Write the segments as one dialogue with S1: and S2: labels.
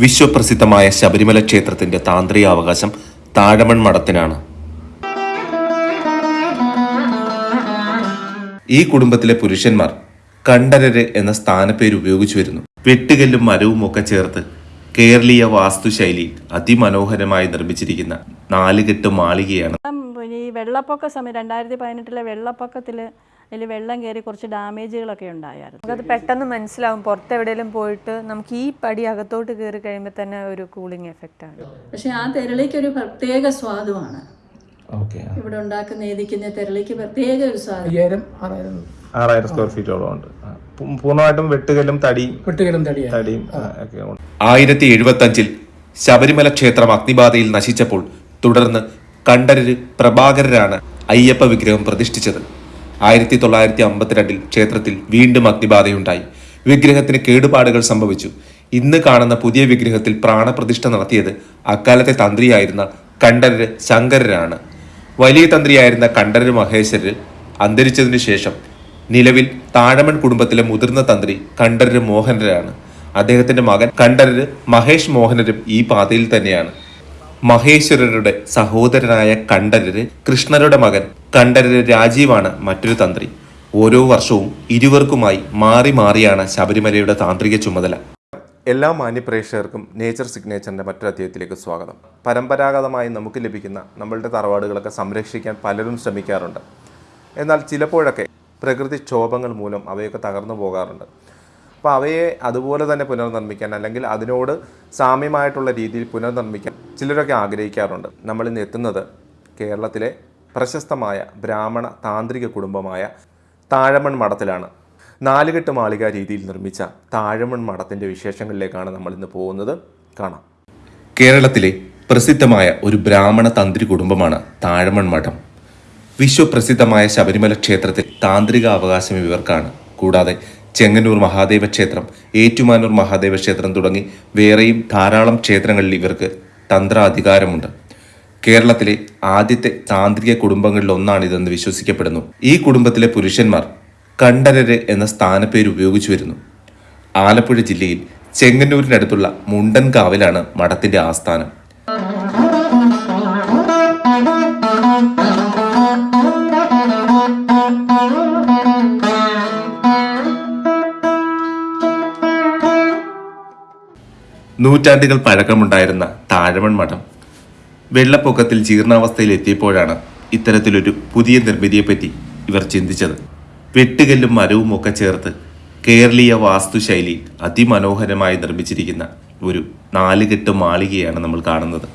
S1: വിശ്വപ്രസിദ്ധമായ ശബരിമല ക്ഷേത്രത്തിന്റെ താന്ത്രിക അവകാശം താഴമൺ മഠത്തിനാണ്. ഈ കുടുംബത്തിലെ പുരുഷന്മാർ കണ്ഠരര് എന്ന സ്ഥാനപ്പേര് ഉപയോഗിച്ചു വരുന്നു. വെട്ടുകല്ലും മരവും ഒക്കെ ചേർത്ത് കേരളീയ വാസ്തുശൈലി അതിമനോഹരമായി നിർമ്മിച്ചിരിക്കുന്ന നാലുകെട്ട് മാളികയാണ്.
S2: ഈ വെള്ളപ്പൊക്ക സമയം രണ്ടായിരത്തി പതിനെട്ടിലെ വെള്ളപ്പൊക്കത്തിൽ അതിൽ വെള്ളം കയറി കുറച്ച് ഡാമേജുകളൊക്കെ ഉണ്ടായിരുന്നു
S3: അത് പെട്ടെന്ന് മനസ്സിലാവും. പുറത്തെവിടെയെങ്കിലും പോയിട്ട് നമുക്ക് ഈ പടി അകത്തോട്ട് കയറി കഴിയുമ്പോൾ തന്നെ ഒരു കൂളിംഗ് എഫക്റ്റ് ആണ്.
S2: പക്ഷെ ആ തെരളിക്ക് ഒരു പ്രത്യേക സ്വാദുമാണ്.
S4: ഓക്കെ
S2: ഇവിടെ ഉണ്ടാക്കുന്ന ഏതിക്കുന്ന തെരളിക്ക് പ്രത്യേക ഒരു സ്വാദം.
S4: ആറായിരം.
S5: സ്ക്വയർ ഫീറ്റോളം ഉണ്ട്. പൂർണമായിട്ടും വെട്ടുകലും തടി
S4: വെട്ടുകലും തടിയാണ്
S5: തടിയും
S1: ആയിരത്തി എഴുപത്തി അഞ്ചിൽ ശബരിമല ക്ഷേത്രം അഗ്നിബാധയിൽ നശിച്ചപ്പോൾ തുടർന്ന് കണ്ഠരര് പ്രഭാകരരാണ് അയ്യപ്പ വിഗ്രഹം പ്രതിഷ്ഠിച്ചത്. ആയിരത്തി തൊള്ളായിരത്തി അമ്പത്തിരണ്ടിൽ ക്ഷേത്രത്തിൽ വീണ്ടും അഗ്നിബാധയുണ്ടായി. വിഗ്രഹത്തിന് കേടുപാടുകൾ സംഭവിച്ചു. ഇന്ന് കാണുന്ന പുതിയ വിഗ്രഹത്തിൽ പ്രാണപ്രതിഷ്ഠ നടത്തിയത് അക്കാലത്തെ തന്ത്രിയായിരുന്ന കണ്ഠരര് ശങ്കരരാണ്. വലിയ തന്ത്രിയായിരുന്ന കണ്ഠരര് മഹേശ്വരര് അന്തരിച്ചതിനു ശേഷം നിലവിൽ താഴമൺ കുടുംബത്തിലെ മുതിർന്ന തന്ത്രി കണ്ഠരര് മോഹനരാണ്. അദ്ദേഹത്തിന്റെ മകൻ കണ്ഠരര് മഹേഷ് മോഹനരും ഈ പാതയിൽ തന്നെയാണ്. മഹേശ്വരരുടെ സഹോദരനായ കണ്ഠരര് കൃഷ്ണരുടെ മകൻ. കണ്ഠരര് രാജീവാണ് മറ്റൊരു തന്ത്രി. ഓരോ വർഷവും ഇരുവർക്കുമായി മാറി മാറിയാണ് ശബരിമലയുടെ താന്ത്രിക ചുമതല. എല്ലാ മാന്യപ്രേക്ഷകർക്കും നേച്ചർ സിഗ്നേച്ചറിന്റെ മറ്റൊരു അധ്യായത്തിലേക്ക് സ്വാഗതം. പരമ്പരാഗതമായി നമുക്ക് ലഭിക്കുന്ന നമ്മളുടെ തറവാടുകളൊക്കെ സംരക്ഷിക്കാൻ പലരും ശ്രമിക്കാറുണ്ട്. എന്നാൽ ചിലപ്പോഴൊക്കെ പ്രകൃതിക്ഷോഭങ്ങൾ മൂലം അവയൊക്കെ തകർന്നു പോകാറുണ്ട്. അപ്പോൾ അവയെ അതുപോലെ തന്നെ പുനർനിർമ്മിക്കാൻ അല്ലെങ്കിൽ അതിനോട് സാമ്യമായിട്ടുള്ള രീതിയിൽ പുനർനിർമ്മിക്കാൻ ചിലരൊക്കെ ആഗ്രഹിക്കാറുണ്ട്. നമ്മളിന്ന് എത്തുന്നത് കേരളത്തിലെ പ്രശസ്തമായ ബ്രാഹ്മണ താന്ത്രിക കുടുംബമായ താഴമൺ മഠത്തിലാണ്. നാലുകെട്ട് മാളിക രീതിയിൽ നിർമ്മിച്ച താഴമൺ മഠത്തിന്റെ വിശേഷങ്ങളിലേക്കാണ് നമ്മൾ ഇന്ന് പോകുന്നത്. കാണാം. കേരളത്തിലെ പ്രസിദ്ധമായ ഒരു ബ്രാഹ്മണ തന്ത്രി കുടുംബമാണ് താഴമൺ മഠം. വിശ്വപ്രസിദ്ധമായ ശബരിമല ക്ഷേത്രത്തിൽ താന്ത്രിക അവകാശം ഇവർക്കാണ്. കൂടാതെ ചെങ്ങന്നൂർ മഹാദേവ ക്ഷേത്രം ഏറ്റുമാനൂർ മഹാദേവ ക്ഷേത്രം തുടങ്ങി വേറെയും ധാരാളം ക്ഷേത്രങ്ങളിൽ ഇവർക്ക് തന്ത്രാധികാരമുണ്ട്. കേരളത്തിലെ ആദ്യത്തെ താന്ത്രിക കുടുംബങ്ങളിൽ ഒന്നാണിതെന്ന് വിശ്വസിക്കപ്പെടുന്നു. ഈ കുടുംബത്തിലെ പുരുഷന്മാർ കണ്ഠരര് എന്ന സ്ഥാനപ്പേര് ഉപയോഗിച്ചു വരുന്നു. ആലപ്പുഴ ജില്ലയിൽ ചെങ്ങന്നൂരിനടുത്തുള്ള മുണ്ടൻകാവിലാണ് മഠത്തിന്റെ ആസ്ഥാനം. നൂറ്റാണ്ടുകൾ പഴക്കമുണ്ടായിരുന്ന താഴമൺ മഠം വെള്ളപ്പൊക്കത്തിൽ ജീർണാവസ്ഥയിൽ എത്തിയപ്പോഴാണ് ഇത്തരത്തിലൊരു പുതിയ നിർമ്മിതിയെപ്പറ്റി ഇവർ ചിന്തിച്ചത്. വെട്ടുകല്ലും മരവും ഒക്കെ ചേർത്ത് കേരളീയ വാസ്തുശൈലി അതിമനോഹരമായി നിർമ്മിച്ചിരിക്കുന്ന ഒരു നാലുകെട്ട് മാളികയാണ് നമ്മൾ കാണുന്നത്.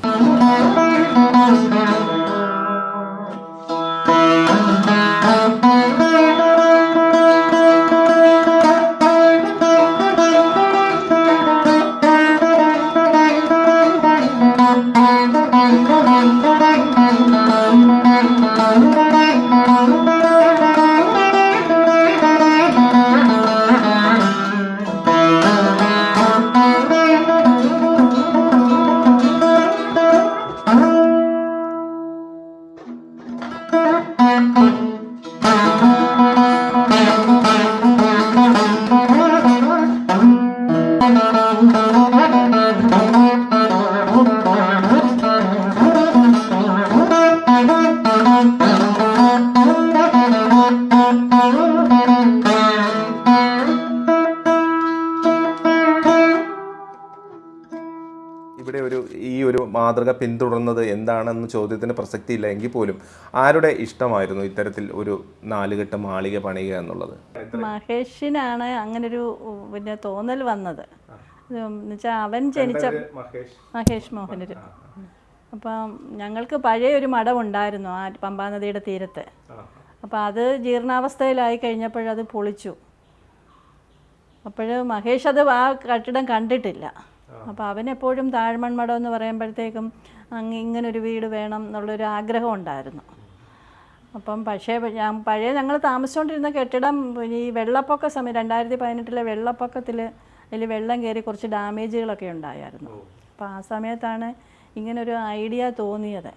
S1: ഇവിടെ ഒരു ഈ ഒരു മാതൃക പിന്തുടർന്നത് എന്താണെന്ന ചോദ്യത്തിന് പ്രസക്തിയില്ല എങ്കിൽ പോലും ആരുടെ ഇഷ്ടമായിരുന്നു ഇത്തരത്തിൽ ഒരു നാലുകെട്ട് മാളിക പണിയുക എന്നുള്ളത്?
S2: മഹേഷിനാണ് അങ്ങനൊരു പിന്നെ തോന്നൽ വന്നത്. എന്നുവെച്ചാൽ അവൻ ജനിച്ച മഹേഷ്. മോഹനര്. അപ്പം ഞങ്ങൾക്ക് പഴയ ഒരു മഠം ഉണ്ടായിരുന്നു ആ പമ്പാനദിയുടെ തീരത്ത്. അപ്പം അത് ജീർണാവസ്ഥയിലായി കഴിഞ്ഞപ്പോഴത് പൊളിച്ചു. അപ്പോൾ മഹേഷ് അത് ആ കെട്ടിടം കണ്ടിട്ടില്ല. അപ്പോൾ അവനെപ്പോഴും താഴ്മൺ മഠം എന്ന് പറയുമ്പോഴത്തേക്കും അങ്ങ് ഇങ്ങനൊരു വീട് വേണം എന്നുള്ളൊരു ആഗ്രഹം ഉണ്ടായിരുന്നു. അപ്പം പക്ഷേ ഞാൻ പഴയ ഞങ്ങൾ താമസിച്ചുകൊണ്ടിരുന്ന കെട്ടിടം ഈ വെള്ളപ്പൊക്ക സമയം രണ്ടായിരത്തി പതിനെട്ടിലെ വെള്ളപ്പൊക്കത്തിൽ അതിൽ വെള്ളം കയറി കുറച്ച് ഡാമേജുകളൊക്കെ ഉണ്ടായിരുന്നു അപ്പോൾ ആ സമയത്താണ് ഇങ്ങനൊരു ഐഡിയ തോന്നിയത്.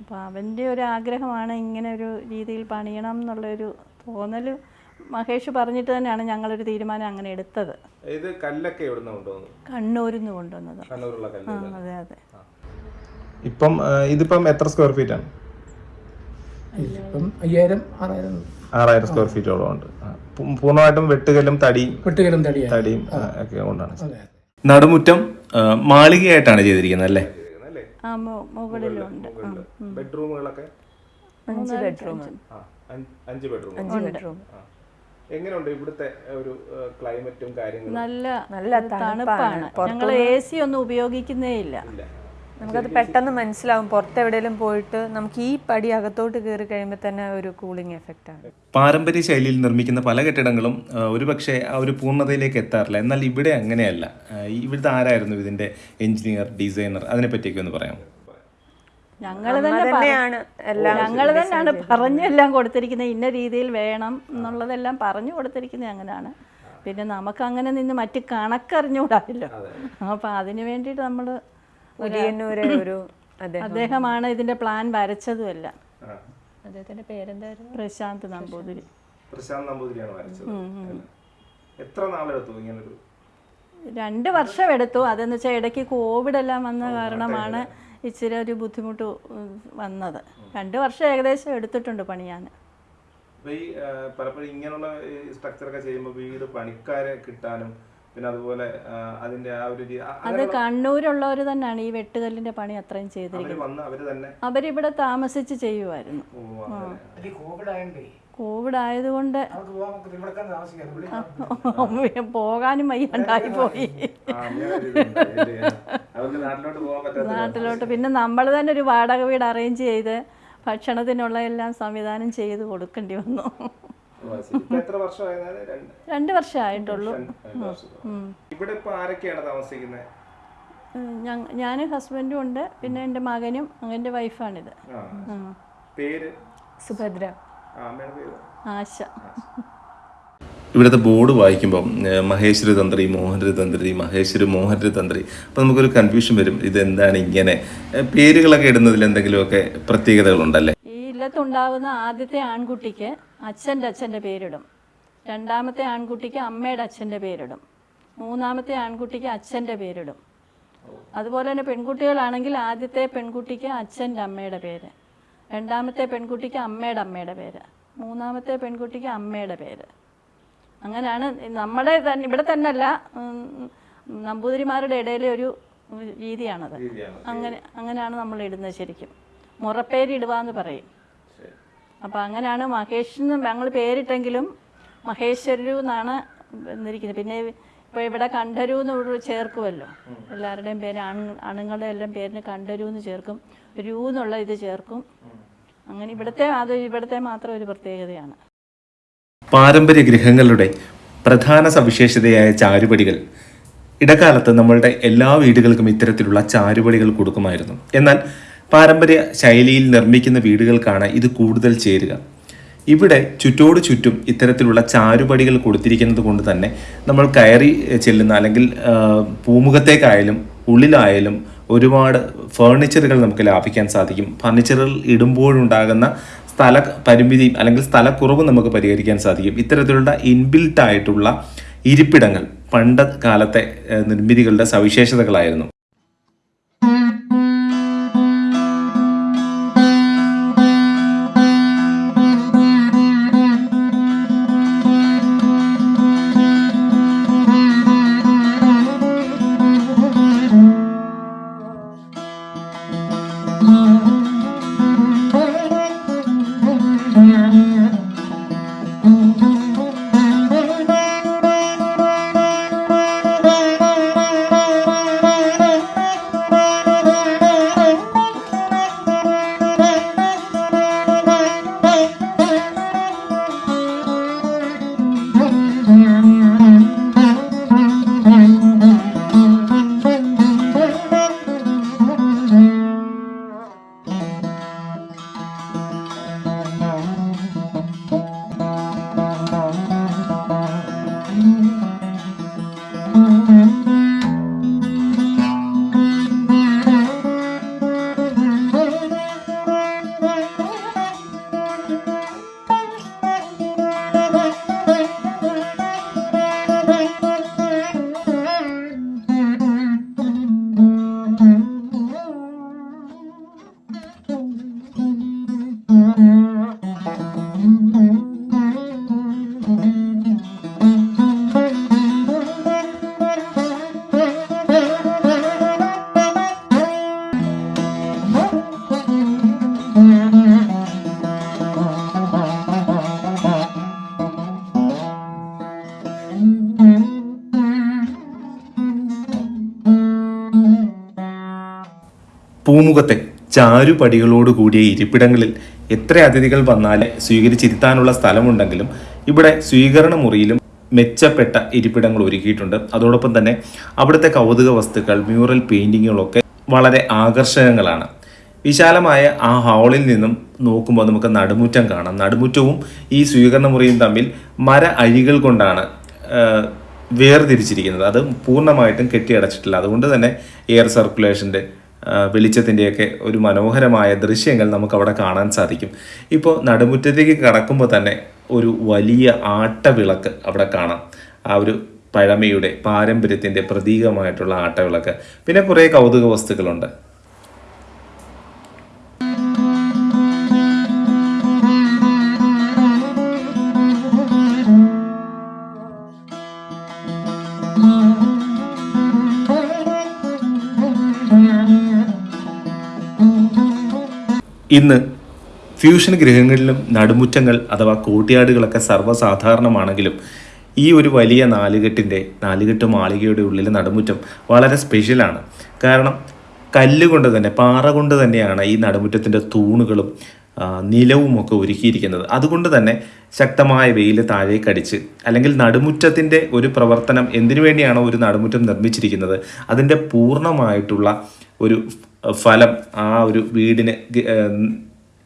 S2: അപ്പോൾ അവന്റെ ഒരു ആഗ്രഹമാണ് ഇങ്ങനെ ഒരു രീതിയിൽ പണിയണം എന്നുള്ളൊരു തോന്നൽ മഹേഷ് പറഞ്ഞിട്ട് തന്നെയാണ് ഞങ്ങളൊരു തീരുമാനം അങ്ങനെ എടുത്തത്.
S5: ഇത് കല്ലൊക്കെ എവിടുന്ന കൊണ്ടുവന്നു
S2: കണ്ണൂരിൽ നിന്ന് കൊണ്ടുവന്നത്.
S5: കണ്ണൂരുള്ള കല്ല്
S2: അതെ അതെ.
S5: ഇപ്പം ഇതിപ്പം എത്ര സ്ക്വയർ ഫീറ്റ് ആണ്?
S4: ഇപ്പം അയ്യായിരം ആറായിരം.
S5: ആറായിരം സ്ക്വയർ ഫീറ്റോളം ഉണ്ട്. പൂർണമായിട്ടും വെട്ടുകല്ലും തടിയും
S4: വെട്ടുകലും
S5: തടിയും. തടിയും ഒക്കെ കൊണ്ടാണ്.
S4: അതെ അതെ.
S1: നടുമുറ്റം മാളികയായിട്ടാണ് ചെയ്തിരിക്കുന്നത് അല്ലേ?
S2: ആ മുകളിലുണ്ട്
S5: ബെഡ്റൂമുകളൊക്കെ
S3: അഞ്ച് ബെഡ്റൂം
S5: അഞ്ച്. അഞ്ച് ബെഡ്റൂം
S3: അഞ്ച് ബെഡ്റൂം
S5: എങ്ങനെയുണ്ട് ഇവിടുത്തെ ഒരു ക്ലൈമറ്റും കാര്യങ്ങളും?
S2: നല്ല
S3: നല്ല തണുപ്പാണ്.
S2: ഞങ്ങൾ എ സി ഒന്നും ഉപയോഗിക്കുന്നേ ഇല്ല.
S3: നമുക്കത് പെട്ടെന്ന് മനസ്സിലാവും. പുറത്തെവിടെയെങ്കിലും പോയിട്ട് നമുക്ക് ഈ പടി അകത്തോട്ട് കയറി കഴിയുമ്പോൾ തന്നെ ഒരു കൂളിംഗ് എഫക്റ്റ് ആണ്.
S1: പാരമ്പര്യ ശൈലിയിൽ നിർമ്മിക്കുന്ന പല കെട്ടിടങ്ങളും ഒരുപക്ഷെ ആ ഒരു പൂർണതയിലേക്ക് എത്താറില്ല. എന്നാൽ ഇവിടെ അങ്ങനെയല്ല. ഇവിടുത്തെ ആരായിരുന്നു ഇതിന്റെ എഞ്ചിനീയർ ഡിസൈനർ? അതിനെ പറ്റിയൊക്കെ ഒന്ന് പറയാം
S2: ഞങ്ങൾ തന്നെ
S3: തന്നെയാണ് എല്ലാം
S2: ഞങ്ങൾ തന്നെയാണ് പറഞ്ഞെല്ലാം കൊടുത്തിരിക്കുന്നത്. ഇന്ന രീതിയിൽ വേണം എന്നുള്ളതെല്ലാം പറഞ്ഞു കൊടുത്തിരിക്കുന്നത് അങ്ങനെയാണ് പിന്നെ നമുക്ക് അങ്ങനെ നിന്ന് മറ്റ് കണക്കറിഞ്ഞുകൂടാല്ലോ. അപ്പം അതിനു വേണ്ടിയിട്ട് നമ്മൾ
S3: ഒരു അതെ
S2: അദ്ദേഹമാണ് ഇതിന്റെ പ്ലാൻ വരച്ചതുമല്ല.
S3: അദ്ദേഹത്തിന്റെ പേരെന്തായിരുന്നു?
S2: പ്രശാന്ത് നമ്പൂതിരി.
S5: പ്രശാന്ത്. നമ്പൂതിരിയാണ് വരച്ചത്. എത്ര നാളെടുത്തു ഇങ്ങനൊരു
S2: രണ്ട് വർഷം എടുത്തു അതെന്ന് വെച്ചാൽ ഇടയ്ക്ക് കോവിഡ് എല്ലാം വന്ന കാരണമാണ് ഇച്ചിരി ഒരു ബുദ്ധിമുട്ട് വന്നത്. രണ്ട് വർഷം ഏകദേശം എടുത്തിട്ടുണ്ട് പണിയാൻ.
S5: ഞാൻ ഈ പലപ്പോഴും ഇങ്ങനെയുള്ള സ്ട്രക്ചറൊക്കെ ചെയ്യുമ്പോൾ വീട് പണിക്കാരെ കിട്ടാനും പിന്നെ അതുപോലെ അതിന്റെ ആ ഒരു
S2: അത് കണ്ണൂരുള്ളവർ തന്നെയാണ് ഈ വെട്ടുകല്ലിന്റെ പണി അത്രയും ചെയ്തിരിക്കുന്നത്.
S5: അവർ വന്ന് അവർ തന്നെ
S2: അവരിവിടെ താമസിച്ച് ചെയ്യുമായിരുന്നു.
S4: കോവിഡ്
S2: ആയതുകൊണ്ട് പോകാനും വയ്യാണ്ടായി പോയി.
S5: നാട്ടിലോട്ട്
S2: പിന്നെ നമ്മൾ തന്നെ ഒരു വാടക വീട് അറേഞ്ച് ചെയ്ത് ഭക്ഷണത്തിനുള്ള എല്ലാം സംവിധാനം ചെയ്ത് കൊടുക്കേണ്ടി വന്നു.
S5: രണ്ട്.
S2: വർഷമായിട്ടുള്ളൂ.
S5: ഇവിടെ ഇപ്പൊ ആരൊക്കെയാണ് താമസിക്കുന്നത്?
S2: ഞാൻ ഹസ്ബൻഡും ഉണ്ട്. പിന്നെ എന്റെ മകനും എന്റെ വൈഫാണിത്
S5: പേര്?
S3: സുഭദ്ര.
S2: ആശ.
S1: ഇവിടുത്തെ ബോർഡ് വായിക്കുമ്പം മഹേശ്വര തന്ത്രി മോഹനര തന്ത്രി മഹേശ്വര മോഹനര തന്ത്രി അപ്പം നമുക്കൊരു കൺഫ്യൂഷൻ വരും ഇതെന്താണ് ഇങ്ങനെ? പേരുകളൊക്കെ ഇടുന്നതിൽ എന്തെങ്കിലുമൊക്കെ പ്രത്യേകതകളുണ്ടല്ലേ?
S2: ഈ ഇല്ലത്തുണ്ടാവുന്ന ആദ്യത്തെ ആൺകുട്ടിക്ക് അച്ഛന്റെ അച്ഛന്റെ പേരിടും. രണ്ടാമത്തെ ആൺകുട്ടിക്ക് അമ്മയുടെ അച്ഛന്റെ പേരിടും. മൂന്നാമത്തെ ആൺകുട്ടിക്ക് അച്ഛന്റെ പേരിടും. അതുപോലെ തന്നെ പെൺകുട്ടികളാണെങ്കിൽ ആദ്യത്തെ പെൺകുട്ടിക്ക് അച്ഛന്റെ അമ്മയുടെ പേര്. രണ്ടാമത്തെ പെൺകുട്ടിക്ക് അമ്മയുടെ അമ്മയുടെ പേര്. മൂന്നാമത്തെ പെൺകുട്ടിക്ക് അമ്മയുടെ പേര്. അങ്ങനെയാണ് നമ്മുടെ തന്നെ ഇവിടെ തന്നെ അല്ല നമ്പൂതിരിമാരുടെ ഇടയിലെ ഒരു രീതിയാണത്. അങ്ങനെ അങ്ങനെയാണ് നമ്മൾ ഇടുന്നത് ശരിക്കും. മുറപ്പേര് ഇടുവാന്ന് പറയും. അപ്പം അങ്ങനെയാണ് മഹേഷ് ഞങ്ങൾ പേരിട്ടെങ്കിലും മഹേശ്വരു എന്നാണ് വന്നിരിക്കുന്നത്. പിന്നെ ഇപ്പോൾ ഇവിടെ കണ്ടരൂ എന്ന് ചേർക്കുമല്ലോ എല്ലാവരുടെയും പേര് ആൺ ആണുങ്ങളുടെ എല്ലാം പേരിന് കണ്ടരൂ എന്ന് ചേർക്കും. രൂ എന്നുള്ള ഇത് ചേർക്കും. അങ്ങനെ ഇവിടുത്തെ അത് ഇവിടുത്തെ മാത്രം ഒരു പ്രത്യേകതയാണ്.
S1: പാരമ്പര്യ ഗൃഹങ്ങളുടെ പ്രധാന സവിശേഷതയായ ചാരുപടികൾ. ഇടക്കാലത്ത് നമ്മളുടെ എല്ലാ വീടുകൾക്കും ഇത്തരത്തിലുള്ള ചാരുപടികൾ കൊടുക്കുമായിരുന്നു. എന്നാൽ പാരമ്പര്യ ശൈലിയിൽ നിർമ്മിക്കുന്ന വീടുകൾക്കാണ് ഇത് കൂടുതൽ ചേരുക. ഇവിടെ ചുറ്റോട് ചുറ്റും ഇത്തരത്തിലുള്ള ചാരുപടികൾ കൊടുത്തിരിക്കുന്നത് കൊണ്ട് തന്നെ നമ്മൾ കയറി ചെല്ലുന്ന അല്ലെങ്കിൽ പൂമുഖത്തേക്കായാലും ഉള്ളിലായാലും ഒരുപാട് ഫേർണിച്ചറുകൾ നമുക്ക് ലാഭിക്കാൻ സാധിക്കും. ഫർണിച്ചറുകൾ ഇടുമ്പോഴുണ്ടാകുന്ന സ്ഥല പരിമിതി അല്ലെങ്കിൽ സ്ഥലക്കുറവ് നമുക്ക് പരിഹരിക്കാൻ സാധിക്കും. ഇത്തരത്തിലുള്ള ഇൻബിൽട്ട് ആയിട്ടുള്ള ഇരിപ്പിടങ്ങൾ പണ്ട് കാലത്തെ നിർമ്മിതികളുടെ സവിശേഷതകളായിരുന്നു. Mm-hmm. പൂമുഖത്തെ ചാരുപടികളോട് കൂടിയ ഇരിപ്പിടങ്ങളിൽ എത്ര അതിഥികൾ വന്നാലേ സ്വീകരിച്ചിരുത്താനുള്ള സ്ഥലമുണ്ടെങ്കിലും ഇവിടെ സ്വീകരണ മുറിയിലും മെച്ചപ്പെട്ട ഇരിപ്പിടങ്ങൾ ഒരുക്കിയിട്ടുണ്ട്. അതോടൊപ്പം തന്നെ അവിടുത്തെ കൗതുക വസ്തുക്കൾ മ്യൂറൽ പെയിന്റിങ്ങുകളൊക്കെ വളരെ ആകർഷകങ്ങളാണ്. വിശാലമായ ആ ഹാളിൽ നിന്നും നോക്കുമ്പോൾ നമുക്ക് നടുമുറ്റം കാണാം. നടുമുറ്റവും ഈ സ്വീകരണ മുറിയും തമ്മിൽ മര അഴികൾ കൊണ്ടാണ് വേർതിരിച്ചിരിക്കുന്നത്. അത് പൂർണമായിട്ടും കെട്ടിയടച്ചിട്ടില്ല. അതുകൊണ്ട് തന്നെ എയർ സർക്കുലേഷന്റെ വെളിച്ചത്തിന്റെയൊക്കെ ഒരു മനോഹരമായ ദൃശ്യങ്ങൾ നമുക്ക് അവിടെ കാണാൻ സാധിക്കും. ഇപ്പോൾ നടുമുറ്റത്തേക്ക് കടക്കുമ്പോൾ തന്നെ ഒരു വലിയ ആട്ടവിളക്ക് അവിടെ കാണാം. ആ ഒരു പഴമയുടെ പാരമ്പര്യത്തിന്റെ പ്രതീകമായിട്ടുള്ള ആട്ടവിളക്ക്. പിന്നെ കുറേ കൗതുക വസ്തുക്കളുണ്ട് ഇന്ന് ഫ്യൂഷൻ ഗൃഹങ്ങളിലും നടുമുറ്റങ്ങൾ അഥവാ കൂട്ടിയാടുകളൊക്കെ സർവസാധാരണമാണെങ്കിലും ഈ ഒരു വലിയ നാലുകെട്ടിന്റെ നാലുകെട്ട് മാളികയുടെ ഉള്ളിലെ നടുമുറ്റം വളരെ സ്പെഷ്യലാണ് കാരണം കല്ലുകൊണ്ട് തന്നെ പാറ കൊണ്ട് തന്നെയാണ് ഈ നടുമുറ്റത്തിന്റെ തൂണുകളും നിലവുമൊക്കെ ഒരുക്കിയിരിക്കുന്നത്. അതുകൊണ്ട് തന്നെ ശക്തമായ വെയിൽ താഴേക്കടിച്ച് അല്ലെങ്കിൽ നടുമുറ്റത്തിന്റെ ഒരു പ്രവർത്തനം എന്തിനു വേണ്ടിയാണോ ഒരു നടുമുറ്റം നിർമ്മിച്ചിരിക്കുന്നത്? അതിന്റെ പൂർണമായിട്ടുള്ള ഒരു ഫലം ആ ഒരു വീടിന്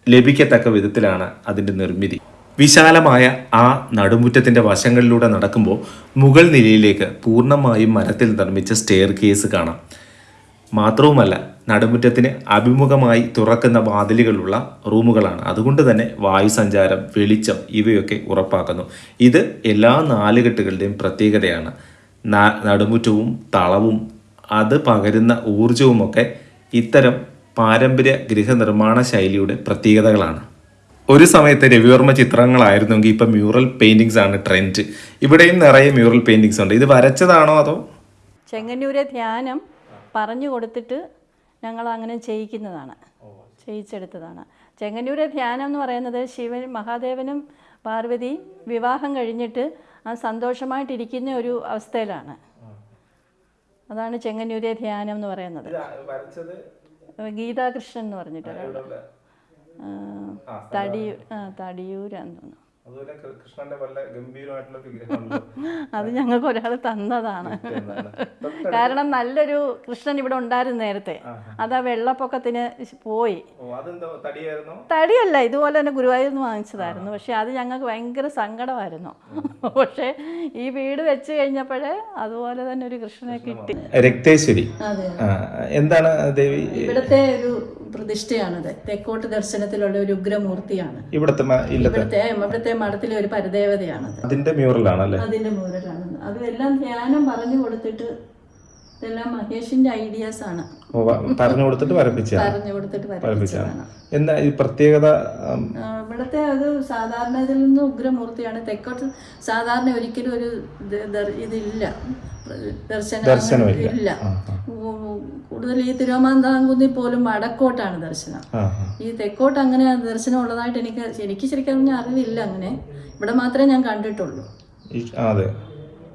S1: ലഭിക്കത്തക്ക വിധത്തിലാണ് അതിന്റെ നിർമ്മിതി. വിശാലമായ ആ നടുമുറ്റത്തിന്റെ വശങ്ങളിലൂടെ നടക്കുമ്പോൾ മുകൾ നിലയിലേക്ക് പൂർണമായും മരത്തിൽ നിർമ്മിച്ച സ്റ്റെയർ കേസ് കാണാം. മാത്രവുമല്ല നടുമുറ്റത്തിന് അഭിമുഖമായി തുറക്കുന്ന വാതിലുകളുള്ള റൂമുകളാണ്. അതുകൊണ്ട് തന്നെ വായു സഞ്ചാരം വെളിച്ചം ഇവയൊക്കെ ഉറപ്പാക്കുന്നു. ഇത് എല്ലാ നാലുകെട്ടുകളുടെയും പ്രത്യേകതയാണ്. നടുമുറ്റവും തളവും അത് പകരുന്ന ഊർജവുമൊക്കെ ഇത്തരം പാരമ്പര്യ ഗൃഹനിർമ്മാണ ശൈലിയുടെ പ്രത്യേകതകളാണ്. ഒരു സമയത്ത് രവിവർമ്മ ചിത്രങ്ങളായിരുന്നെങ്കിൽ ഇപ്പം മ്യൂറൽ പെയിന്റിങ്സ് ആണ് ട്രെൻഡ് ഇവിടെയും നിറയെ മ്യൂറൽ പെയിന്റിങ്സ് ഉണ്ട്. ഇത് വരച്ചതാണോ അതോ?
S2: ചെങ്ങന്നൂരെ ധ്യാനം പറഞ്ഞു കൊടുത്തിട്ട് ഞങ്ങൾ അങ്ങനെ ചെയ്യിക്കുന്നതാണ്. ചെയ്യിച്ചെടുത്തതാണ്. ചെങ്ങന്നൂരെ ധ്യാനം എന്ന് പറയുന്നത് ശിവൻ മഹാദേവനും പാർവതിയും വിവാഹം കഴിഞ്ഞിട്ട് സന്തോഷമായിട്ടിരിക്കുന്ന ഒരു അവസ്ഥയിലാണ്. അതാണ് ചെങ്ങന്നൂരെ ധ്യാനം എന്ന് പറയുന്നത്. ഗീതാകൃഷ്ണൻ എന്ന് പറഞ്ഞിട്ട് തടി തടിയൂരാന്ന് തോന്നുന്നു
S5: അതുപോലെ കൃഷ്ണന്റെ വല്ല ഗംഭീരമായിട്ടുള്ള
S2: അത് ഞങ്ങൾക്ക് ഒരാൾ തന്നതാണ്. കാരണം നല്ലൊരു കൃഷ്ണൻ ഇവിടെ ഉണ്ടായിരുന്നു നേരത്തെ. അത് ആ വെള്ളപ്പൊക്കത്തിന് പോയി.
S5: ഓ അതെന്താ തടിയായിരുന്നോ?
S2: തടിയല്ല ഇതുപോലെ തന്നെ ഗുരുവായൂർ നിന്ന് വാങ്ങിച്ചതായിരുന്നു. പക്ഷെ അത് ഞങ്ങൾക്ക് ഭയങ്കര സങ്കടമായിരുന്നു. പക്ഷെ ഈ വീട് വെച്ച് കഴിഞ്ഞപ്പോഴേ അതുപോലെ തന്നെ ഒരു കൃഷ്ണനെ കിട്ടി.
S1: രക്തേശ്വരി.
S2: അതെ.
S1: എന്താണ് ദേവി?
S2: ഇവിടുത്തെ ഒരു പ്രതിഷ്ഠയാണത്. തെക്കോട്ട് ദർശനത്തിലുള്ള ഒരു ഉഗ്രമൂർത്തിയാണ്.
S1: ഇവിടുത്തെ
S2: ഇവിടുത്തെ ഇവിടുത്തെ മഠത്തിലെ ഒരു പരദേവതയാണത്.
S1: അതിന്റെ മ്യൂറലാണ്
S2: അതിന്റെ മൂലരാണ് അതെല്ലാം ധ്യാനം പറഞ്ഞു കൊടുത്തിട്ട് ഇതെല്ലാം മഹേഷിന്റെ ഐഡിയാസ് ആണ്.
S1: പറഞ്ഞു കൊടുത്തിട്ട് വരപ്പിച്ചാണ്
S2: പറഞ്ഞു കൊടുത്തിട്ട്
S1: വരപ്പിച്ചാണ്
S2: വരപ്പിച്ചതാണ്.
S1: എന്താ ഈ പ്രത്യേകത
S2: ഇവിടുത്തെ അത് സാധാരണ ഇതിൽ നിന്ന് ഉഗ്രമൂർത്തിയാണ്. തെക്കോട്ട് സാധാരണ ഒരിക്കലും ഒരു ഇതില്ല. ദർശനം ഇല്ല. കൂടുതൽ ഈ തിരുവമാന്താംകുന്നിൽ പോലും വടക്കോട്ടാണ് ദർശനം. ഈ തെക്കോട്ട് അങ്ങനെ ദർശനം ഉള്ളതായിട്ട് എനിക്ക് എനിക്ക് ശരിക്കും അറിവില്ല അങ്ങനെ. ഇവിടെ മാത്രമേ ഞാൻ കണ്ടിട്ടുള്ളൂ.
S1: അതെ.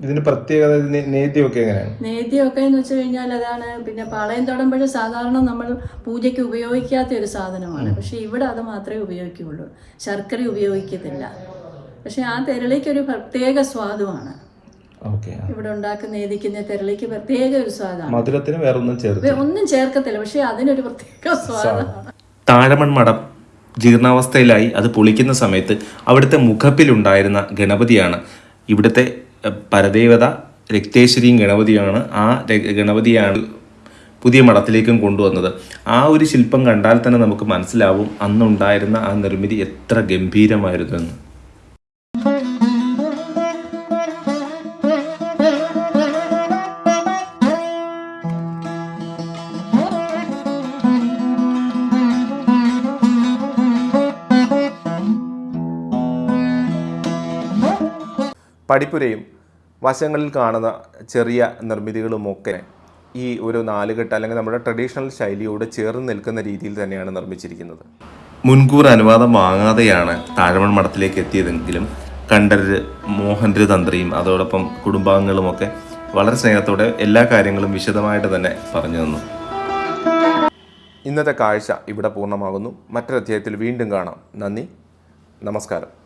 S1: ഇതിന് പ്രത്യേകത നേദ്യമൊക്കെ എങ്ങനെയാണ്?
S2: നേദ്യമൊക്കെ എന്ന് വെച്ച് കഴിഞ്ഞാൽ അതാണ് പിന്നെ പാളയം തൊടുമ്പോൾ സാധാരണ നമ്മൾ പൂജയ്ക്ക് ഉപയോഗിക്കാത്ത ഒരു സാധനമാണ്. പക്ഷെ ഇവിടെ അത് മാത്രമേ ഉപയോഗിക്കുകയുള്ളൂ. ശർക്കര ഉപയോഗിക്കത്തില്ല. പക്ഷെ ആ തെരളിക്ക് ഒരു പ്രത്യേക സ്വാദുമാണ്. ഇവിടെ ഉണ്ടാക്കുന്ന നേദിക്കുന്ന തെരളിക്ക് പ്രത്യേക ഒരു സ്വാദാണ്.
S1: മധുരത്തിന് വേറൊന്നും ചേർത്ത്
S2: വേ- ഒന്നും ചേർക്കത്തില്ല. പക്ഷെ അതിനൊരു പ്രത്യേക സ്വാദാണ്.
S1: താഴമൺ മഠം ജീർണാവസ്ഥയിലായി അത് പൊളിക്കുന്ന സമയത്ത് അവിടുത്തെ മുഖപ്പിലുണ്ടായിരുന്ന ഗണപതിയാണ് ഇവിടുത്തെ പരദേവത രക്തേശ്വരിയും ഗണപതിയാണ് ആ ഗണപതിയാണ് പുതിയ മഠത്തിലേക്കും കൊണ്ടുവന്നത്. ആ ഒരു ശില്പം കണ്ടാൽ തന്നെ നമുക്ക് മനസ്സിലാവും അന്നുണ്ടായിരുന്ന ആ നിർമ്മിതി എത്ര ഗംഭീരമായിരുന്നു എന്ന്
S5: പടിപ്പുരയും വശങ്ങളിൽ കാണുന്ന ചെറിയ നിർമ്മിതികളുമൊക്കെ ഈ ഒരു നാലുകെട്ട് അല്ലെങ്കിൽ നമ്മുടെ ട്രഡീഷണൽ ശൈലിയോട് ചേർന്ന് നിൽക്കുന്ന രീതിയിൽ തന്നെയാണ് നിർമ്മിച്ചിരിക്കുന്നത്.
S1: മുൻകൂർ അനുവാദം വാങ്ങാതെയാണ് താഴമൺ മഠത്തിലേക്ക് എത്തിയതെങ്കിലും കണ്ഠര് മോഹൻര് തന്ത്രിയും അതോടൊപ്പം കുടുംബാംഗങ്ങളുമൊക്കെ വളരെ സ്നേഹത്തോടെ എല്ലാ കാര്യങ്ങളും വിശദമായിട്ട് തന്നെ പറഞ്ഞു തന്നു. ഇന്നത്തെ കാഴ്ച ഇവിടെ പൂർണമാകുന്നു. മറ്റൊരു അധ്യായത്തിൽ വീണ്ടും കാണാം. നന്ദി. നമസ്കാരം.